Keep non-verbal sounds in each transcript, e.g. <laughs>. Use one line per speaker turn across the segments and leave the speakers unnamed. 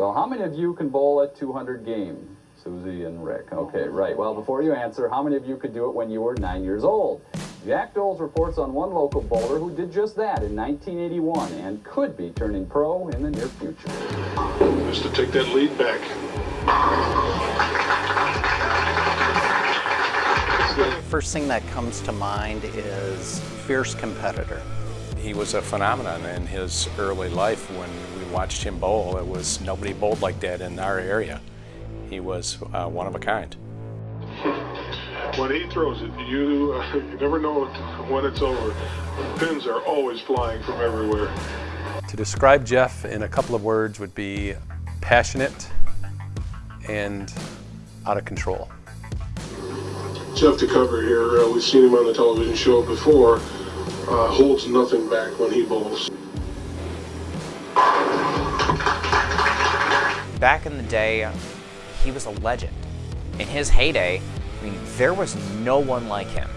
Well, how many of you can bowl a 200 game? Susie and Rick. Okay, right. Well, before you answer, how many of you could do it when you were nine years old? Jack Doles reports on one local bowler who did just that in 1981 and could be turning pro in the near future.
Just to take that lead back.
The First thing that comes to mind is fierce competitor.
He was a phenomenon in his early life when we watched him bowl. It was nobody bowled like that in our area. He was uh, one of a kind. <laughs>
When he throws it, you, uh, you never know <laughs> when it's over. Pins are always flying from everywhere.
To describe Jeff in a couple of words would be passionate and out of control.
Jeff DeCover here, uh, we've seen him on the television show before, uh, holds nothing back when he bowls.
Back in the day, he was a legend. In his heyday, I mean, there was no one like him.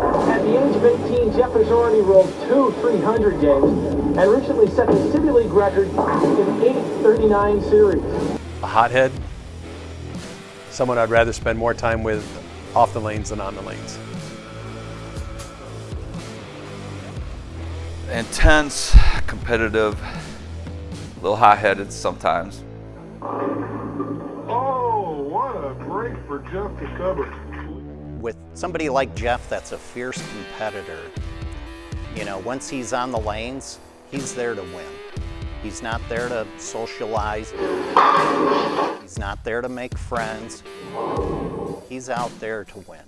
At the age of 18, Jeff has already rolled two 300 games and recently set the City League record in 839 series.
A hothead, someone I'd rather spend more time with off the lanes than on the lanes.
Intense, competitive, a little high-headed sometimes.
Oh, what a break for Jeff DeCover.
With somebody like Jeff that's a fierce competitor, you know, once he's on the lanes, he's there to win. He's not there to socialize. He's not there to make friends. He's out there to win.